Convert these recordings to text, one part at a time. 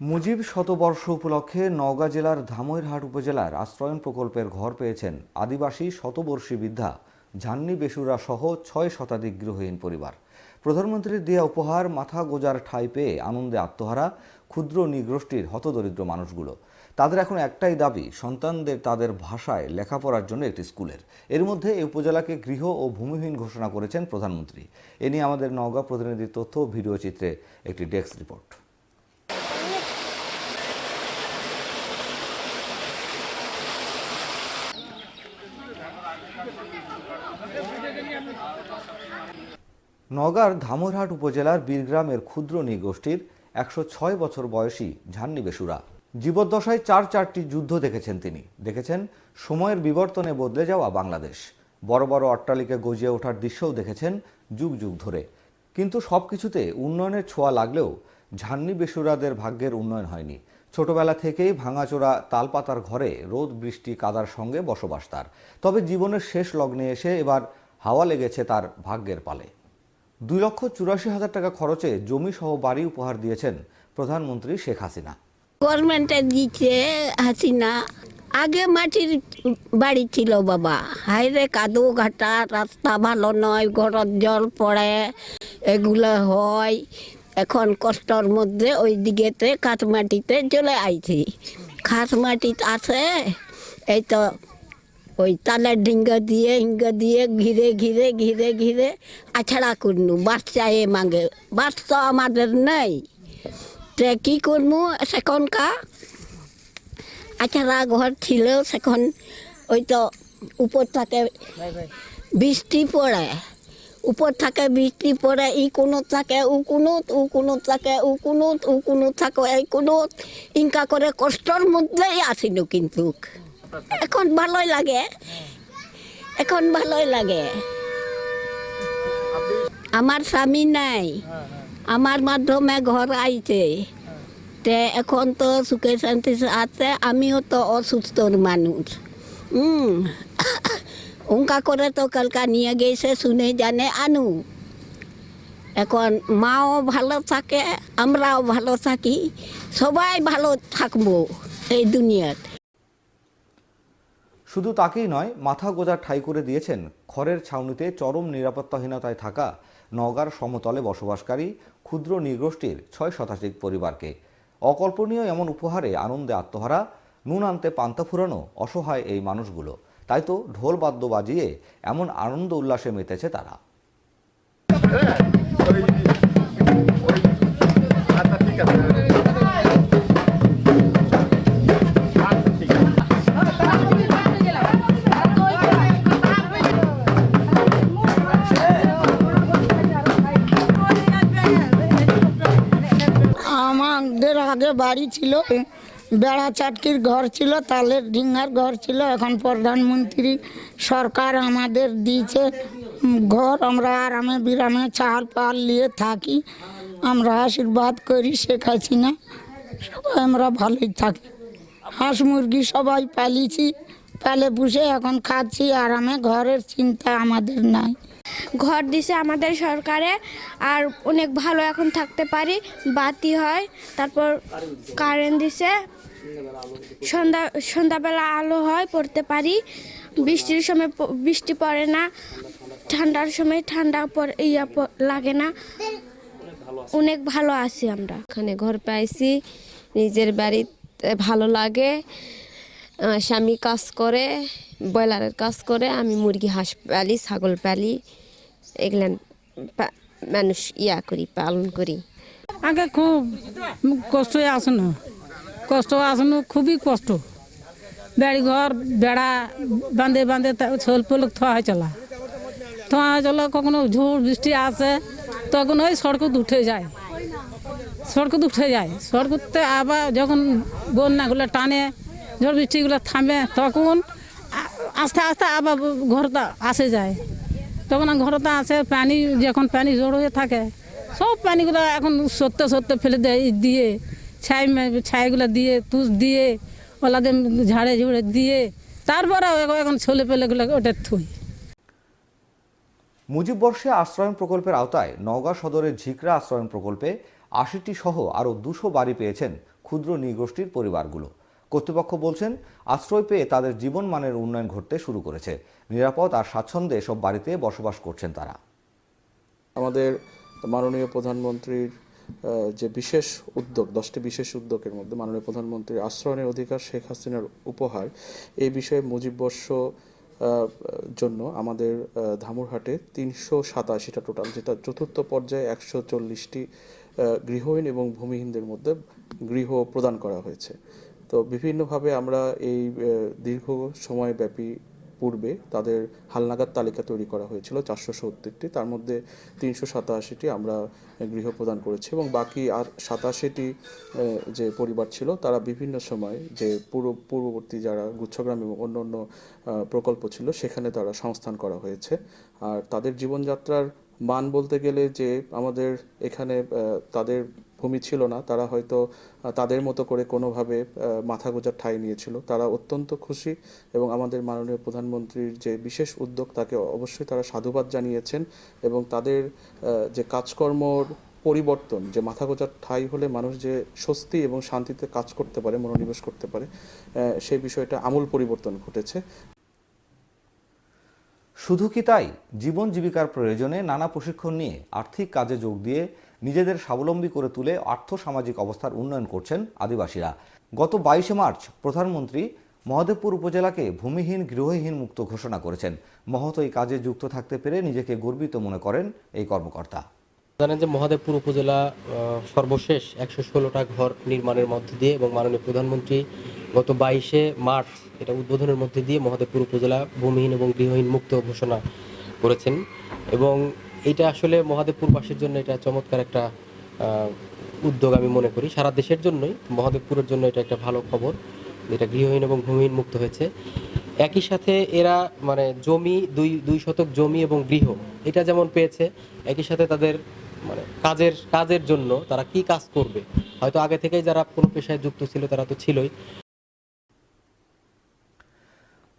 মুজিব শতবর্ষ উপলক্ষে নওগাঁ জেলার ধামইরহাট উপজেলার আশ্রয়ন প্রকল্পের ঘর পেয়েছেন আদিবাসী শতবর্ষী বৃদ্ধা ঝান্নি বেসুরা সহ ছয় শতাধিক গৃহহীন পরিবার। প্রধানমন্ত্রীর দেয়া উপহার, মাথা গোজার ঠাঁই পেয়ে আনন্দে আত্মহারা ক্ষুদ্র নিগোষ্ঠীর হতদরিদ্র মানুষগুলো। তাদের এখন একটাই দাবি, সন্তানদের তাদের ভাষায় লেখাপড়ার জন্য একটি স্কুলের। এর মধ্যে এই উপজেলাকে গৃহ ও ভূমিহীন ঘোষণা করেছেন প্রধানমন্ত্রী। এ নিয়ে আমাদের নওগাঁ প্রতিনিধির তথ্য ভিডিও চিত্রে একটি ডেস্ক রিপোর্ট। নওগাঁর ধামরহাট উপজেলার বীরগ্রামের ক্ষুদ্র নৃগোষ্ঠীর একশো ছয় বছর বয়সী ঝান্নি বেসুরা জীবদ্দশায় চার চারটি যুদ্ধ দেখেছেন তিনি। দেখেছেন সময়ের বিবর্তনে বদলে যাওয়া বাংলাদেশ। বড় বড় অট্টালিকা গজিয়ে ওঠার দৃশ্যও দেখেছেন যুগ যুগ ধরে। কিন্তু সব কিছুতে উন্নয়নের ছোঁয়া লাগলেও ঝান্নি বেসুরাদের ভাগ্যের উন্নয়ন হয়নি। ছোটবেলা থেকেই ভাঙাচোরা তালপাতার ঘরে রোদ, বৃষ্টি, কাদার সঙ্গে বসবাস তার। তবে জীবনের শেষ লগ্নে এসে এবার হাওয়া লেগেছে তার ভাগ্যের পালে। দুই লক্ষ চুরাশি হাজার টাকা খরচে জমি সহ বাড়ি উপহার দিয়েছেন প্রধানমন্ত্রী শেখ হাসিনা। গভর্নমেন্টে দিচ্ছে হাসিনা। আগে মাটির বাড়ি ছিল বাবা। হাইরে কাদু ঘাটা, রাস্তা ভালো নয় ঘরত জল পড়ে, এগুলো হয়। এখন কষ্টর মধ্যে ওই দিকেতে কাঠ মাটিতে চলে আইছি। খাস মাটিতে আছে, এই তো ওই তালের ডিঙ্গা দিয়ে, হিঙ্গা দিয়ে, ঘিরে ঘিরে ঘিরে ঘিরে আছড়া করনু। বাচ্চা এ মাগে। বাচ্চা আমাদের নেই। তে কি করব সেখনকার আছাড়া ঘর ছিল সেখন ওই তো উপর থাকে বৃষ্টি পড়ে। উপর থাকে বৃষ্টি পড়ে, ই কোনো থাকে, উ কোনোত, উ কোনো থাকে, উ কোনোত, উ কোনো থাকে, এই কোনোত। ইনকা করে কষ্টর মধ্যেই আসিল কিন্তু। এখন ভালোই লাগে। এখন ভালোই লাগে। আমার স্বামী নাই। আমার মাধ্যমে ঘর আইছে। তে এখন তো সুখে শান্তি আছে আমিও তো অসুস্থর মানুষ। হুম উনকা করে তো কালকা নিয়ে গেছে শুনে জানে আনু। এখন মাও ভালো থাকে আমরাও ভালো থাকি সবাই ভালো থাকব এই দুনিয়াতে। শুধু তাকেই নয়, মাথা গোজার ঠাই করে দিয়েছেন। খড়ের ছাউনিতে চরম নিরাপত্তাহীনতায় থাকা নওগাঁর সমতলে বসবাসকারী ক্ষুদ্র নৃগোষ্ঠীর ছয় শতাধিক পরিবারকে। অকল্পনীয় এমন উপহারে আনন্দে আত্মহারা, নুন আনতে পান্তা ফুরানো অসহায় এই মানুষগুলো। তাই তো ঢোল বাদ্য বাজিয়ে এমন আনন্দ উল্লাসে মেতেছে তারা। বাড়ি ছিল, বেড়া চাটকির ঘর ছিল, তালের ডিঙ্গার ঘর ছিল। এখন প্রধানমন্ত্রী সরকার আমাদের দিয়েছে ঘর। আমরা আরামে বিরামে চাল পাল নিয়ে থাকি। আমরা আশীর্বাদ করি শেখ হাসিনা। সবাই আমরা ভালোই থাকি। হাঁস মুরগি সবাই পালিছি পালে পুষে এখন খাচ্ছি। আরামে ঘরের চিন্তা আমাদের নাই। ঘর দিছে আমাদের সরকারে আর অনেক ভালো এখন থাকতে পারি, বাতি হয়, তারপর কারেন্ট দিছে। সন্ধ্যা, সন্ধ্যাবেলা আলো হয়, পড়তে পারি। বৃষ্টির সময় বৃষ্টি পড়ে না, ঠান্ডার সময় ঠান্ডা ইয়া লাগে না। অনেক ভালো আছি আমরা। ওখানে ঘর পাইছি, নিজের বাড়িতে ভালো লাগে। স্বামী কাজ করে, ব্রয়লারের কাজ করে, আমি মুরগি, হাঁস পালি, ছাগল পালি। এগুলা মানুষ ইয়া করি, পালন করি। আগে খুব কষ্টই আসনো। কষ্ট আসুন, খুবই কষ্ট। বাড়ি ঘর বেড়া বাঁধে বাঁধে ছোল পোলক থোয়া হয়ে চলা। থোয়া হয়ে চলা, কখনো ঝড় বৃষ্টি আসে, তখন ওই সড়কত উঠে যায়। সড়কত উঠে যায়। সড়কতে আবার যখন বন্যাগুলো টানে, ঝড় বৃষ্টিগুলো থামে, তখন আস্তে আস্তে আবার ঘরটা আসে যায়। তখন ঘরটা আসে, পানি যখন পানি জড়ো হয়ে থাকে, সব পানিগুলো এখন সত্যি সত্যি ফেলে দেয় দিয়ে, ছাই ছাইগুলো দিয়ে, তুষ দিয়ে, ওলাদের ঝাড়ে ঝুড়ে দিয়ে, তারপরে এখন ছেলে পেলেগুলো ওটা থুই। মুজিব বর্ষে আশ্রয়ন প্রকল্পের আওতায় নওগাঁ সদরের ঝিকরা আশ্রয়ন প্রকল্পে আশিটি সহ আরও দুশো বাড়ি পেয়েছেন ক্ষুদ্র নৃগোষ্ঠীর পরিবারগুলো। কর্তৃপক্ষ বলছেন, আশ্রয় পেয়ে তাদের জীবনমানের উন্নয়ন ঘটতে শুরু করেছে। নিরাপদ আর স্বাচ্ছন্দ্যে এসব বাড়িতে বসবাস করছেন তারা। আমাদের মাননীয় প্রধানমন্ত্রীর যে বিশেষ উদ্যোগ, দশটি বিশেষ উদ্যোগের মধ্যে মাননীয় প্রধানমন্ত্রীর আশ্রয়নের অধিকার শেখ হাসিনার উপহার, এই বিষয়ে মুজিববর্ষ জন্য আমাদের ধামুরহাটে তিনশো সাতাশিটা টোটাল, যেটা চতুর্থ পর্যায়ে একশো চল্লিশটি গৃহহীন এবং ভূমিহীনদের মধ্যে গৃহ প্রদান করা হয়েছে। তো বিভিন্নভাবে আমরা এই দীর্ঘ সময়ব্যাপী পূর্বে তাদের হালনাগাদ তালিকা তৈরি করা হয়েছিল চারশো সত্তরটি। তার মধ্যে তিনশো সাতাশিটি আমরা গৃহ প্রদান করেছি এবং বাকি আর সাতাশিটি যে পরিবার ছিল তারা বিভিন্ন সময় যে পূর্ব, পূর্ববর্তী যারা গুচ্ছগ্রাম এবং অন্য অন্য প্রকল্প ছিল সেখানে তারা সংস্থান করা হয়েছে। আর তাদের জীবনযাত্রার মান বলতে গেলে যে আমাদের এখানে তাদের ভূমি ছিল না। তারা হয়তো তাদের মতো করে কোনোভাবে মাথা গোজার ঠাঁই নিয়েছিল। তারা অত্যন্ত খুশি এবং আমাদের মাননীয় প্রধানমন্ত্রীর যে বিশেষ উদ্যোগ, তাকে অবশ্যই তারা সাধুবাদ জানিয়েছেন এবং তাদের যে কাজকর্মর পরিবর্তন, যে মাথা গোজার ঠাঁই হলে মানুষ যে স্বস্তি এবং শান্তিতে কাজ করতে পারে, মনোনিবেশ করতে পারে সেই বিষয়টা আমূল পরিবর্তন ঘটেছে। শুধু কি তাই? জীবন জীবিকার প্রয়োজনে নানা প্রশিক্ষণ নিয়ে আর্থিক কাজে যোগ দিয়ে নিজেদের স্বাবলম্বী করে তুলে আর্থসামাজিক অবস্থার উন্নয়ন করছেন আদিবাসীরা। গত বাইশে মার্চ প্রধানমন্ত্রী মহাদেবপুর উপজেলাকে ভূমিহীন, গৃহহীন মুক্ত ঘোষণা করেছেন। মহত এই কাজে যুক্ত থাকতে পেরে নিজেকে গর্বিত মনে করেন এই কর্মকর্তা। জানেন যে মহাদেবপুর উপজেলা সর্বশেষ একশো ষোলোটা ঘর নির্মাণের মধ্য দিয়ে এবং মাননীয় প্রধানমন্ত্রী গত বাইশে মার্চ এটা উদ্বোধনের মধ্যে দিয়ে মহাদেবপুর উপজেলা ভূমিহীন এবং গৃহহীন মুক্ত ঘোষণা করেছেন। এবং এটা আসলে মহাদেবপুরবাসীর জন্য এটা চমৎকার একটা উদ্যোগ আমি মনে করি। সারা দেশের জন্যই মহাদেবপুরের জন্য এটা একটা ভালো খবর। যেটা গৃহহীন এবং ভূমিহীন মুক্ত হয়েছে। একই সাথে এরা মানে জমি, দুই দুই শতক জমি এবং গৃহ, এটা যেমন পেয়েছে, একই সাথে তাদের মানে কাজের কাজের জন্য তারা কি কাজ করবে? হয়তো আগে থেকেই যারা কোনো পেশায় যুক্ত ছিল তারা তো ছিলই।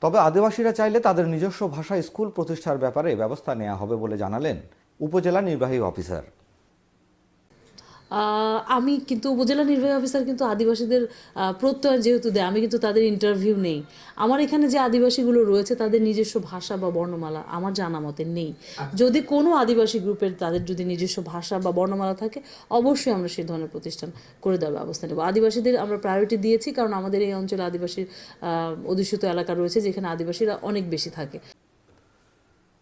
তবে আদিবাসীরা চাইলে তাদের নিজস্ব ভাষা স্কুল প্রতিষ্ঠার ব্যাপারে ব্যবস্থা নেওয়া হবে বলে জানালেন উপজেলা নির্বাহী অফিসার। আমি কিন্তু উপজেলা নির্বাহী অফিসার কিন্তু আদিবাসীদের প্রত্যয়ন যেহেতু দেয় আমি কিন্তু তাদের ইন্টারভিউ নেই। আমার এখানে যে আদিবাসীগুলো রয়েছে তাদের নিজস্ব ভাষা বা বর্ণমালা আমার জানা মতে নেই। যদি কোনো আদিবাসী গ্রুপের তাদের যদি নিজস্ব ভাষা বা বর্ণমালা থাকে অবশ্যই আমরা সেই ধরনের প্রতিষ্ঠান করে দেওয়ার ব্যবস্থা নেব। আদিবাসীদের আমরা প্রায়োরিটি দিয়েছি কারণ আমাদের এই অঞ্চলে আদিবাসীর অধ্যুষিত এলাকা রয়েছে যেখানে আদিবাসীরা অনেক বেশি থাকে।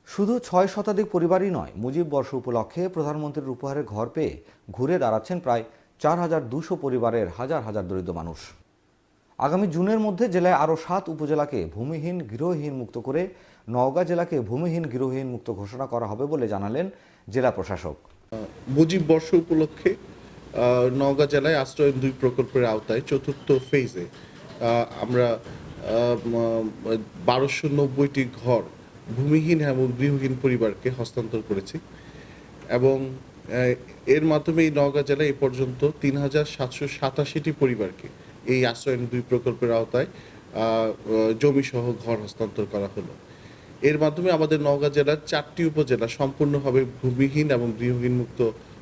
শুধু ছয় শতাধিক পরিবারই নয়, মুজিব বর্ষ উপলক্ষে প্রধানমন্ত্রীর উপহারে ঘর পেয়ে ঘুরে দাঁড়াচ্ছেন প্রায় চার হাজার দুশো পরিবারের হাজার হাজার দরিদ্র মানুষ। আগামী জুনের মধ্যে জেলায় আরও সাত উপজেলাকে ভূমিহীন গৃহহীন মুক্ত করে নওগাঁ জেলাকে ভূমিহীন গৃহহীন মুক্ত ঘোষণা করা হবে বলে জানালেন জেলা প্রশাসক। মুজিব বর্ষ উপলক্ষে নওগাঁ জেলায় আশ্রয়ন দুই প্রকল্পের আওতায় চতুর্থ ফেজে আমরা বারোশো নব্বইটি ঘর ভূমিহীন এবং গৃহহীন পরিবারকে হস্তান্তর করেছি। এবং এর মাধ্যমে এই নওগাঁ জেলায় এ পর্যন্ত তিন হাজার সাতশো সাতাশিটি পরিবারকে এই আশ্রয়ন দুই প্রকল্পের আওতায় জমি সহ ঘর হস্তান্তর করা হলো। এর মাধ্যমে আমাদের নওগাঁ জেলার চারটি উপজেলা সম্পূর্ণভাবে ভূমিহীন এবং গৃহহীন মুক্ত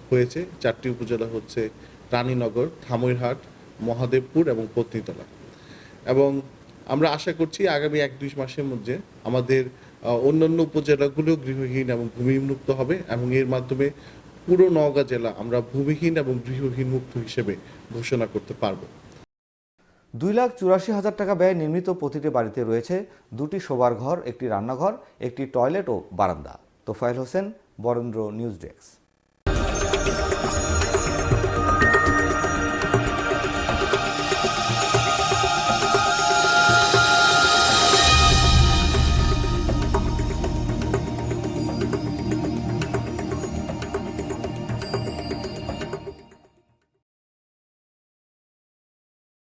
হয়েছে। চারটি উপজেলা হচ্ছে রানীনগর ধামইরহাট মহাদেবপুর এবং পত্নীতলা। এবং আমরা আশা করছি আগামী এক দুই মাসের মধ্যে আমাদের অন্যান্য উপজেলাগুলো গৃহহীন এবং ভূমিহীন মুক্ত হবে এবং এর মাধ্যমে পুরো নওগাঁ জেলা আমরা ভূমিহীন এবং গৃহহীন মুক্ত হিসেবে ঘোষণা করতে পারব। দুই লাখ চুরাশি হাজার টাকা ব্যয়ে নির্মিত প্রতিটি বাড়িতে রয়েছে দুটি শোবার ঘর, একটি রান্নাঘর, একটি টয়লেট ও বারান্দা। Tofayel Hossain, Barendra news desk.